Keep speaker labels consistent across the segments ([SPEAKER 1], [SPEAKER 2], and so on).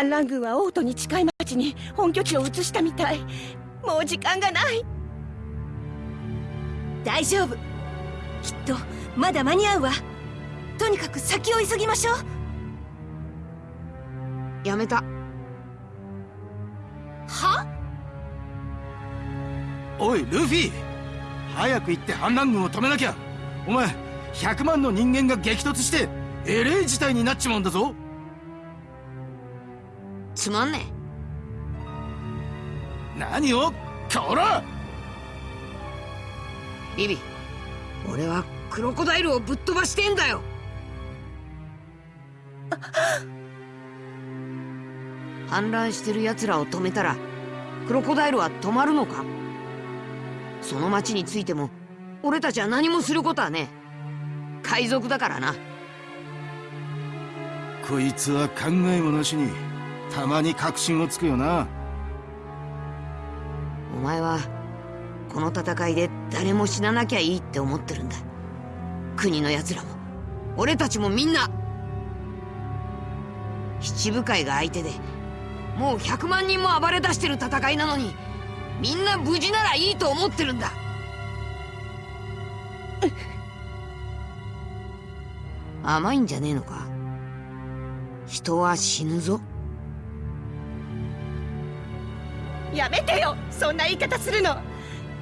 [SPEAKER 1] 反乱軍は王都に近い町に本拠地を移したみたい。もう時間がない。
[SPEAKER 2] 大丈夫。きっとまだ間に合うわ。とにかく先を急ぎましょ
[SPEAKER 3] う。やめた。
[SPEAKER 2] は？
[SPEAKER 4] おいルフィ。早く行って反乱軍を止めなきゃ。お前100万の人間が激突してえれえ事態になっちまうんだぞ
[SPEAKER 3] つまんね
[SPEAKER 4] え。何を？こら
[SPEAKER 3] ビビ俺はクロコダイルをぶっ飛ばしてんだよ。反乱してる奴らを止めたらクロコダイルは止まるのか？その町についても俺たちは何もすることはね海賊だからな。
[SPEAKER 4] こいつは考えもなしにたまに確信をつくよな。
[SPEAKER 3] お前はこの戦いで誰も死ななきゃいいって思ってるんだ。国の奴らも。俺たちもみんな。七部会が相手でもう100万人も暴れ出してる戦いなのにみんな無事ならいいと思ってるんだ。甘いんじゃねえのか？人は死ぬぞ。
[SPEAKER 1] やめてよそんな言い方するの。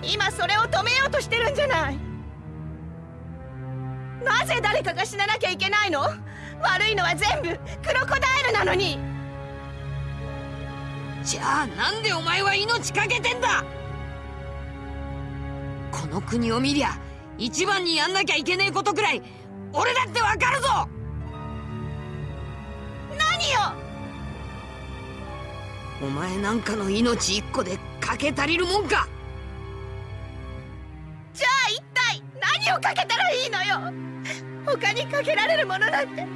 [SPEAKER 1] 今それを止めようとしてるんじゃない。なぜ誰かが死ななきゃいけないの？悪いのは全部クロコダイルなのに。
[SPEAKER 3] じゃあなんでお前は命かけてんだ？この国を見りゃ一番にやんなきゃいけねえことくらい俺だってわかるぞ。
[SPEAKER 1] 何よ？
[SPEAKER 3] お前なんかの命一個でかけ足りるもんか。
[SPEAKER 1] じゃあ一体何をかけたらいいのよ。他にかけられるものなんて。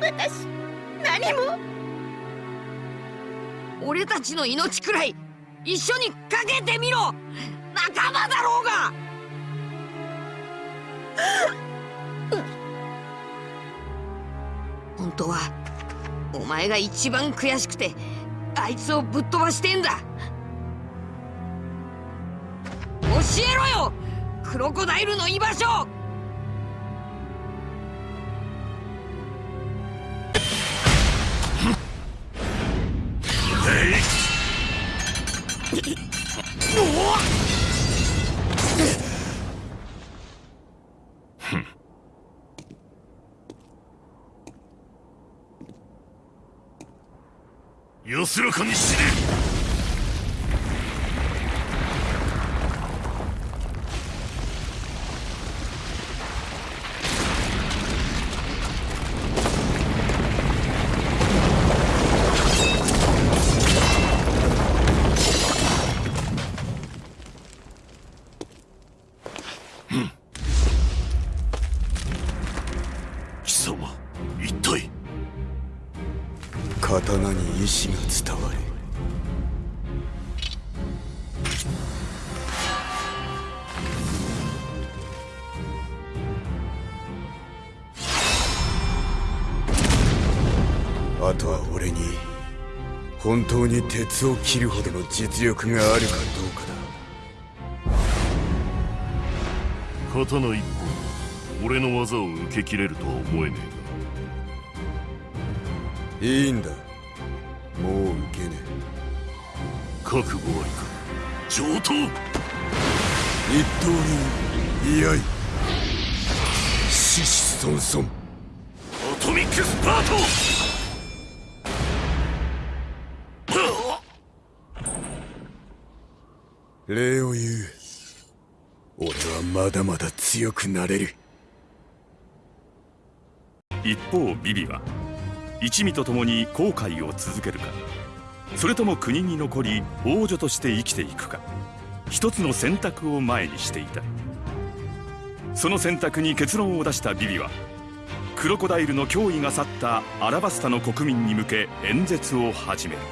[SPEAKER 1] 私何も。
[SPEAKER 3] 俺たちの命くらい一緒にかけてみろ。仲間だろうが。本当はお前が一番悔しくてあいつをぶっ飛ばしてんだ。教えろよ！クロコダイルの居場所！
[SPEAKER 5] 安らかに死ね。
[SPEAKER 6] あとは俺に本当に鉄を切るほどの実力があるかどうか
[SPEAKER 5] だ。刀一本俺の技を受け切れるとは思えね
[SPEAKER 6] えが。いいんだ。もう受けね
[SPEAKER 5] え。覚悟ありか上等！
[SPEAKER 6] 一刀流居合獅子孫孫。
[SPEAKER 5] アトミックスパート
[SPEAKER 6] 礼を言う。俺はまだまだ強くなれる。
[SPEAKER 7] 一方ビビは一味と共に後悔を続けるかそれとも国に残り王女として生きていくか一つの選択を前にしていた。その選択に結論を出したビビはクロコダイルの脅威が去ったアラバスタの国民に向け演説を始める。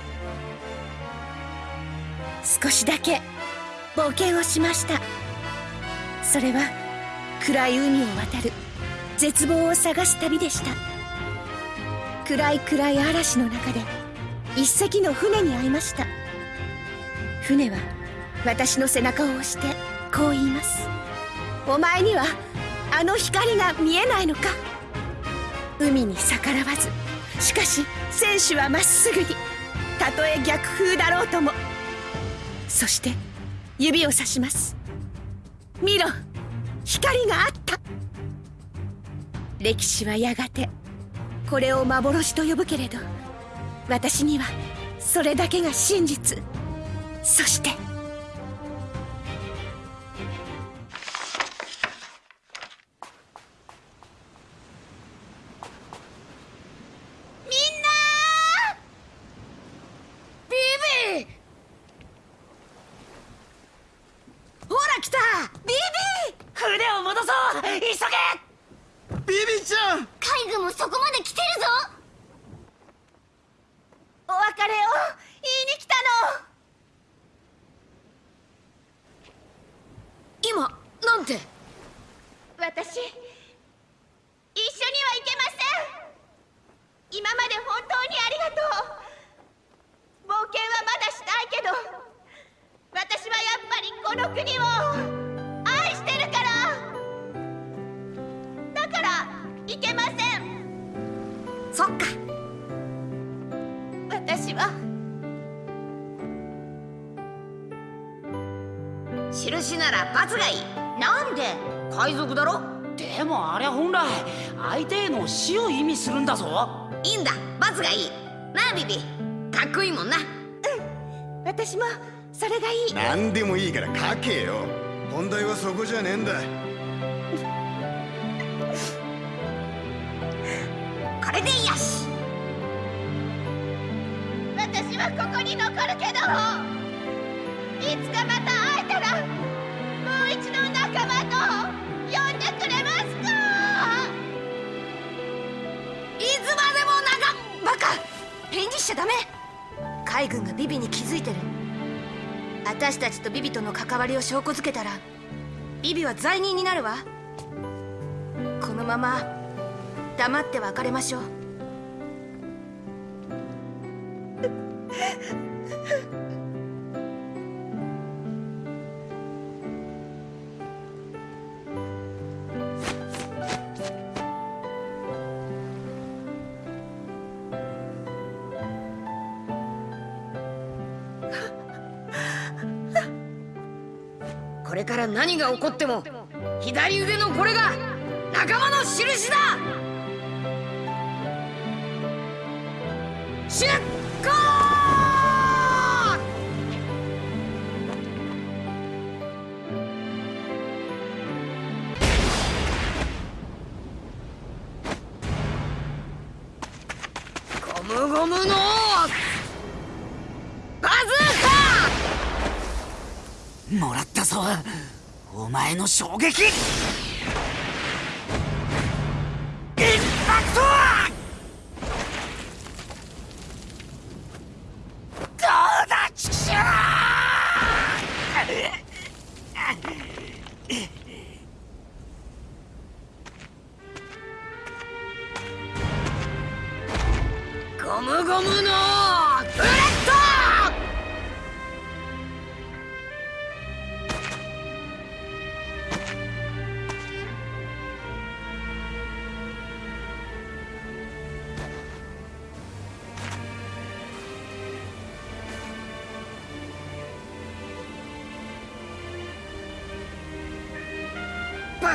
[SPEAKER 1] 少しだけ冒険をしました。それは暗い海を渡る。絶望を探す旅でした。暗い暗い嵐の中で一隻の船に会いました。船は私の背中を押してこう言います。お前にはあの光が見えないのか。海に逆らわずしかし選手はまっすぐに。たとえ逆風だろうとも。そして指をさします。見ろ光があった。歴史はやがてこれを幻と呼ぶけれど私にはそれだけが真実。そして
[SPEAKER 2] 急げ！
[SPEAKER 4] ビビちゃん！
[SPEAKER 1] 海軍もそこまで来てるぞ！お別れを言いに来たの！
[SPEAKER 3] 今なんて
[SPEAKER 1] 私一緒には行けません！今まで本当にありがとう！冒険はまだしたいけど私はやっぱりこの国をから行けません。
[SPEAKER 3] そっか。
[SPEAKER 1] 私は。
[SPEAKER 3] 印なら罰がいい。なんで？海賊だろ？
[SPEAKER 8] でもあれ本来相手への死を意味するんだぞ。
[SPEAKER 3] いいんだ。罰がいい。なあビビ。かっこいいもんな。
[SPEAKER 1] 私もそれがいい。
[SPEAKER 6] 何でもいいから書けよ。本題はそこじゃねえんだ
[SPEAKER 3] こ
[SPEAKER 1] こに残るけど。いつかまた会えたらもう一度仲間と呼んでくれますか。
[SPEAKER 2] いつまでも長バカ。返事しちゃダメ。海軍がビビに気づいてる。私たちとビビとの関わりを証拠づけたらビビは罪人になるわ。このまま黙って別れましょう。
[SPEAKER 3] これから何が起こっても左腕のこれが仲間の印だ。ムゴムのバズーカ
[SPEAKER 8] もらったぞ。お前の衝撃。インパクト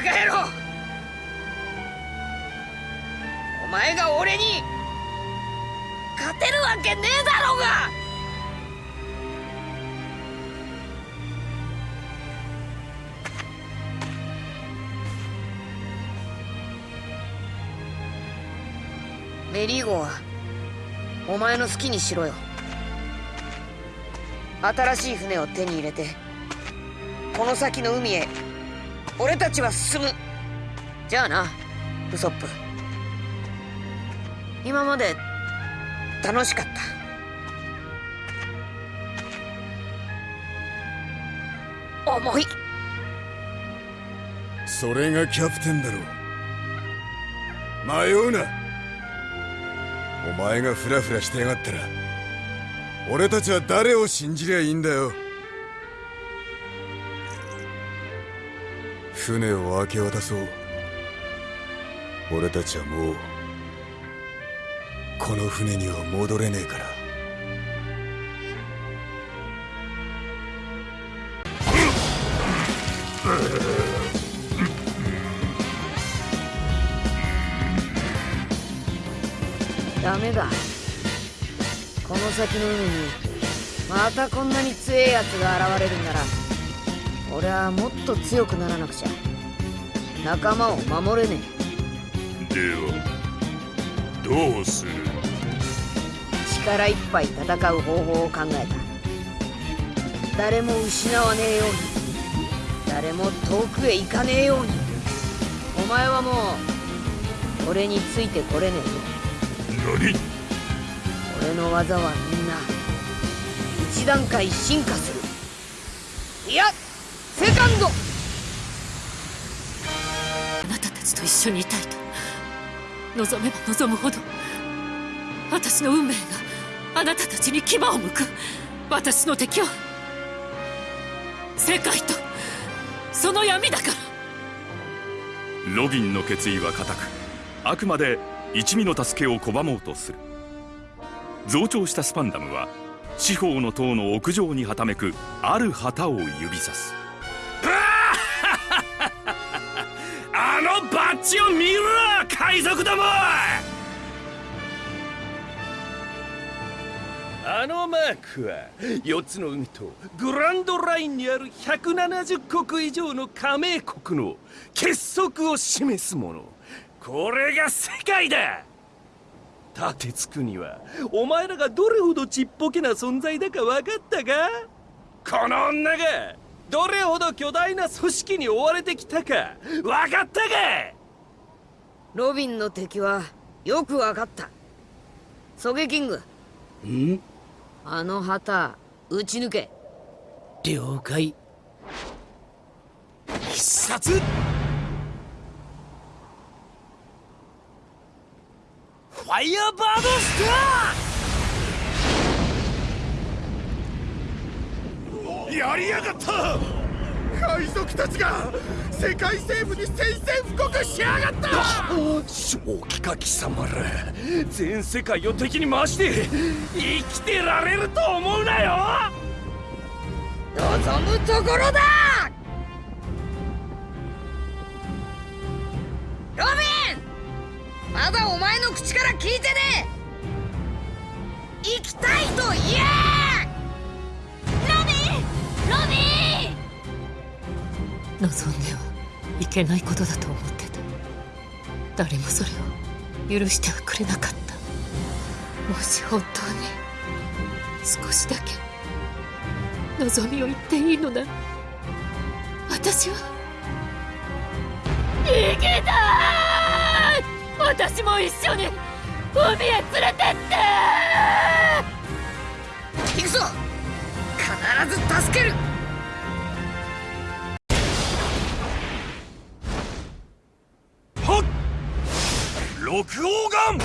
[SPEAKER 3] カ野郎！お前が俺に勝てるわけねえだろうが！メリーゴはお前の好きにしろよ。新しい船を手に入れてこの先の海へ俺たちは進む。じゃあなウソップ。今まで楽しかった。重い。
[SPEAKER 6] それがキャプテンだろ迷うな。お前がフラフラしてやがったら俺たちは誰を信じりゃいいんだよ。船を明け渡そう。俺たちはもうこの船には戻れねえから。
[SPEAKER 3] ダメだ。この先の海にまたこんなに強えやつが現れるんなら。俺はもっと強くならなくちゃ。仲間を守れね
[SPEAKER 5] ではどうする？
[SPEAKER 3] え力いっぱい戦う方法を考えた。誰も失わねえように。誰も遠くへ行かねえように。お前はもう俺についてこれねえぞ。
[SPEAKER 5] 何？
[SPEAKER 3] 俺の技はみんな一段階進化する。いやセカンド。
[SPEAKER 9] あなたたちと一緒にいたいと。望めば望むほど。私の運命があなたたちに牙を向く。私の敵は世界と。その闇だから。
[SPEAKER 7] ロビンの決意は固く。あくまで一味の助けを拒もうとする。増長したスパンダムは四方の塔の屋上にはためくある旗を指さす
[SPEAKER 10] のバッジを見ろ海賊どもあのマークは4つの海とグランドラインにある170国以上の加盟国の結束を示すもの。これが世界だ。立てつくにはお前らがどれほどちっぽけな存在だか分かったか？この女がどれほど巨大な組織に追われてきたか分かったか？
[SPEAKER 3] ロビンの敵はよくわかった。ソゲキング。
[SPEAKER 8] ん
[SPEAKER 3] あの旗撃ち抜け。
[SPEAKER 8] 了解。
[SPEAKER 10] 必殺。ファイヤーバードスター。
[SPEAKER 4] やりやがった海賊たちが世界政府に宣戦布告しやがった！
[SPEAKER 10] 正気か貴様ら。全世界を敵に回して生きてられると思うなよ！
[SPEAKER 3] 望むところだ！ロビン！まだお前の口から聞いてねえ！行きたいと言え！
[SPEAKER 9] ロビン！ロビン望んではいけないことだと思ってた。誰もそれを許してはくれなかった。もし本当に少しだけ望みを言っていいのなら私は生きたい私も一緒に海へ連れてって
[SPEAKER 3] 行くぞ！必ず助ける！
[SPEAKER 10] 六王眼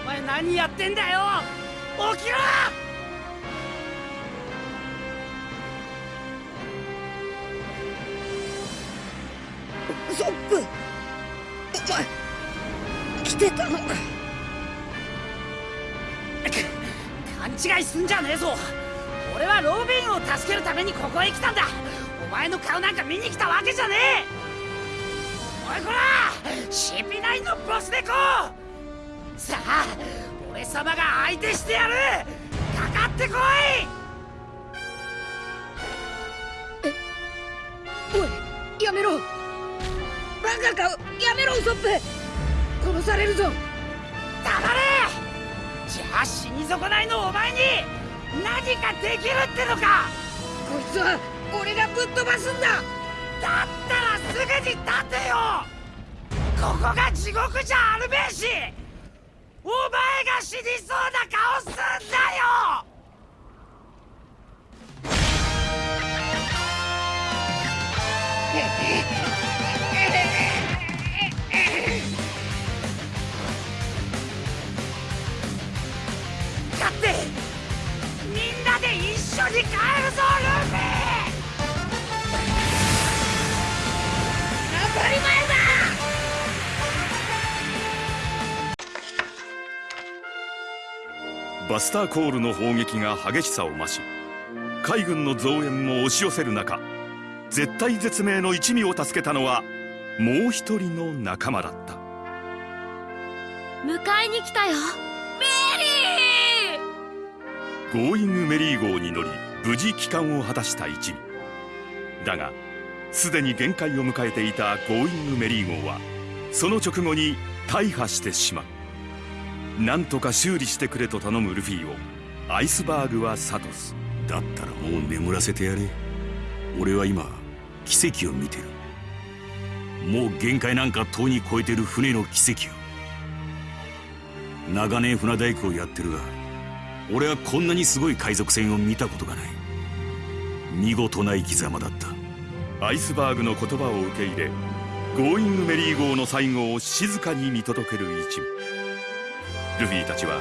[SPEAKER 8] お前何やってんだよ！
[SPEAKER 3] ソップお前来てたのか。
[SPEAKER 8] 勘違いすんじゃねえぞ。俺はロビンを助けるためにここへ来たんだ。お前の顔なんか見に来たわけじゃねえ。おいこら。CP9 のボス猫。さあ俺様が相手してやる。かかってこい。
[SPEAKER 3] おいやめろバカかやめろウソップ。殺されるぞ。
[SPEAKER 8] 黙れ。じゃあ死に損ないのお前に何かできるってのか。
[SPEAKER 3] こいつは俺がぶっ飛ばすんだ。
[SPEAKER 8] だったらすぐに立てよ。ここが地獄じゃあるべえし。お前が死にそうな顔すんだよ に帰るぞルフィ当たり前だ。
[SPEAKER 7] バスターコールの砲撃が激しさを増し海軍の増援も押し寄せる中絶体絶命の一味を助けたのはもう一人の仲間だった。
[SPEAKER 11] 迎えに来たよ
[SPEAKER 7] ゴーイングメリー号に乗り無事帰還を果たした一味だがすでに限界を迎えていたゴーイングメリー号はその直後に大破してしまう。なんとか修理してくれと頼むルフィをアイスバーグは諭す
[SPEAKER 12] だったらもう眠らせてやれ。俺は今奇跡を見てる。もう限界なんかとうに超えてる船の奇跡を。長年船大工をやってるが俺はこんなにすごい海賊船を見たことがない。見事な生き様だった。
[SPEAKER 7] アイスバーグの言葉を受け入れゴーイングメリー号の最後を静かに見届ける一味ルフィたちは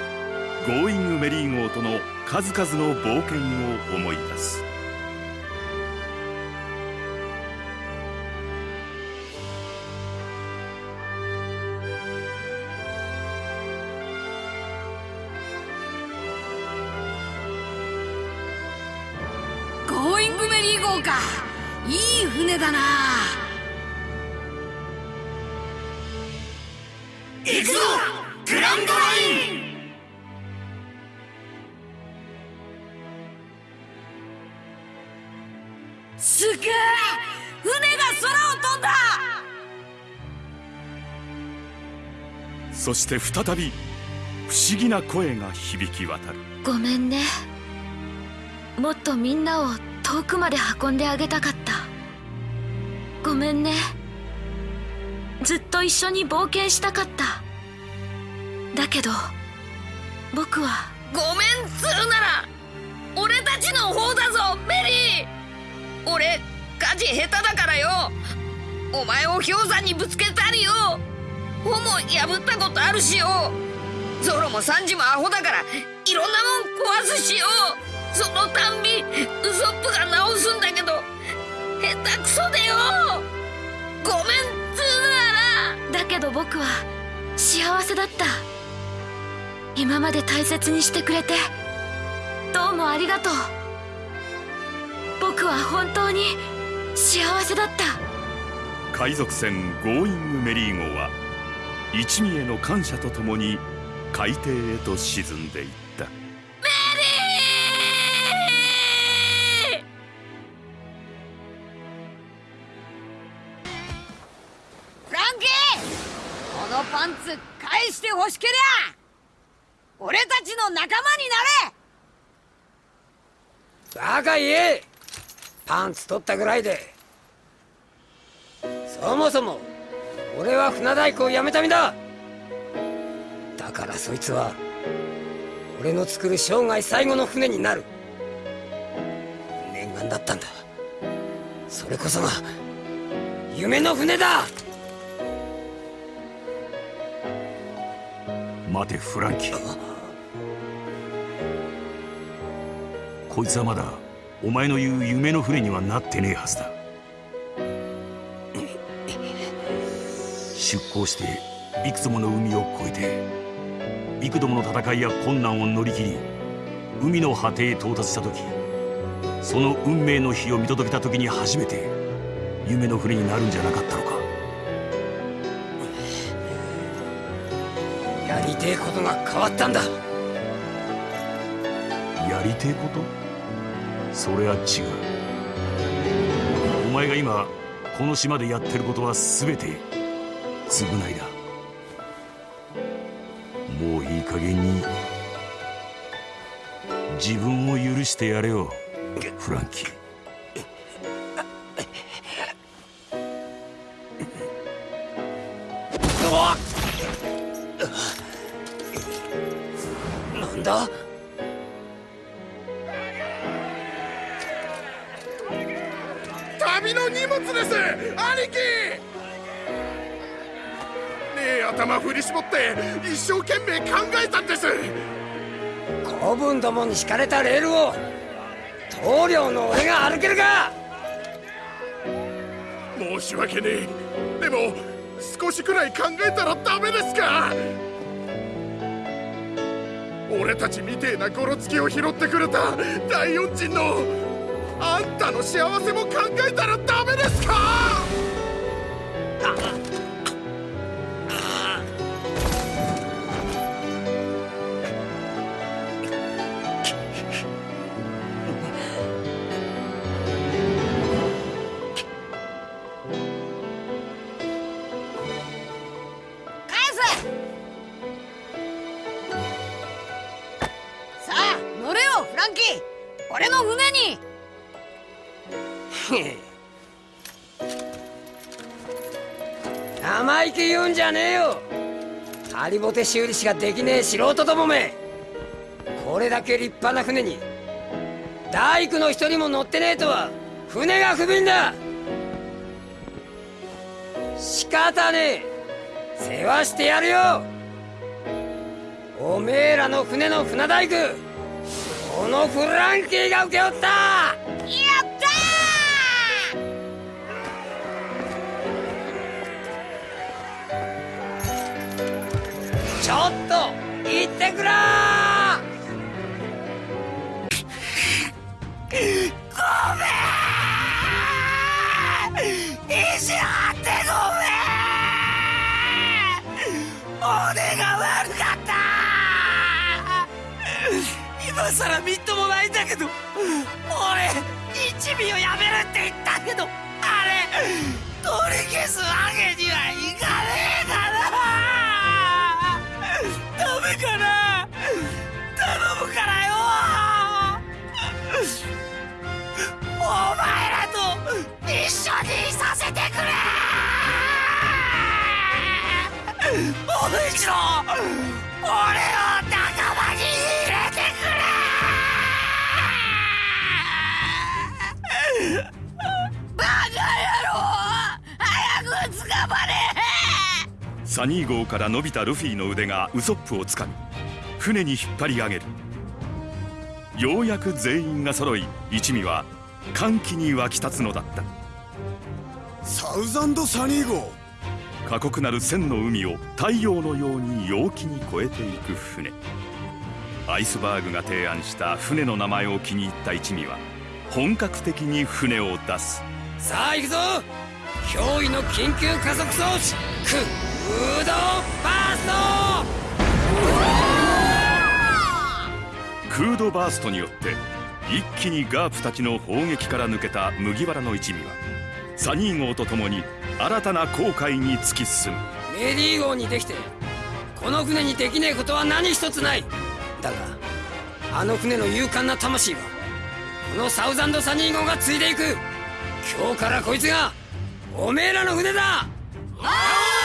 [SPEAKER 7] ゴーイングメリー号との数々の冒険を思い出す。
[SPEAKER 3] だな。
[SPEAKER 8] 行くぞグランドライン。
[SPEAKER 3] すげえ船が空を飛んだ。
[SPEAKER 7] そして再び不思議な声が響き渡る。
[SPEAKER 11] ごめんね。もっとみんなを遠くまで運んであげたかった。ごめんね。ずっと一緒に冒険したかった。だけど僕は。
[SPEAKER 3] ごめんするなら俺たちの方だぞメリー。俺火事下手だからよ。お前を氷山にぶつけたりよ。帆も破ったことあるしよ。ゾロもサンジもアホだからいろんなもん壊すしよ。そのたんびウソップが直すんだけど下手くそでよ。ごめんっつうなら。
[SPEAKER 11] だけど僕は幸せだった。今まで大切にしてくれて。どうもありがとう。僕は本当に幸せだった。
[SPEAKER 7] 海賊船ゴーイングメリー号は一味への感謝とともに海底へと沈んでいった。
[SPEAKER 3] して欲しけりゃ俺たちの仲間になれ。
[SPEAKER 13] バカ言え。パンツ取ったぐらいで。そもそも俺は船大工を辞めた身だ。だからそいつは俺の作る生涯最後の船になる。念願だったんだ。それこそが夢の船だ。
[SPEAKER 12] 待てフランキー。こいつはまだお前の言う夢の船にはなってねえはずだ。出港していくつもの海を越えて幾度もの戦いや困難を乗り切り海の果てへ到達した時その運命の日を見届けた時に初めて夢の船になるんじゃなかったのか。
[SPEAKER 13] てえことが変わったんだ。
[SPEAKER 12] やりてえこと？それは違う。お前が今この島でやってることは全て償いだ。もういい加減に自分を許してやれよフランキー。
[SPEAKER 13] なんだ？
[SPEAKER 14] 旅の荷物です！兄貴！ねえ頭振り絞って一生懸命考えたんです！
[SPEAKER 13] 子分どもに敷かれたレールを棟梁の俺が歩けるか？
[SPEAKER 14] 申し訳ねえ。でも少しくらい考えたらダメですか？俺たちみてえなゴロつきを拾ってくれた第四人のあんたの幸せも考えたらダメですか？
[SPEAKER 13] んじゃねえよ。ハリボテ修理しかできねえ素人どもめ。これだけ立派な船に大工の一人も乗ってねえとは船が不憫だ。仕方ねえ。世話してやるよ。おめえらの船の船大工このフランキーが請け負った。くら
[SPEAKER 8] ごめん。意地張ってごめん。俺が悪かった。今さらみっともないんだけど俺一味をやめるって言ったけどあれ取り消すわけにはい俺を仲間に入れてくれバカ野郎。早く捕まれ。
[SPEAKER 7] サニー号から伸びたルフィの腕がウソップをつかみ。船に引っ張り上げる。ようやく全員が揃い一味は歓喜に沸き立つのだった。
[SPEAKER 6] サウザンドサニー号。
[SPEAKER 7] 過酷なる千の海を太陽のように陽気に越えていく船。アイスバーグが提案した船の名前を気に入った一味は本格的に船を出す。
[SPEAKER 13] さあ行くぞ。驚異の緊急加速装置。クードバース
[SPEAKER 7] クードバースト。によって一気にガープたちの砲撃から抜けた麦わらの一味はサニー号と共に新たな航海に突き進む。
[SPEAKER 13] メリー号にできてこの船にできねえことは何一つない。だがあの船の勇敢な魂はこのサウザンドサニー号が継いでいく。今日からこいつがおめえらの船だ。
[SPEAKER 8] あ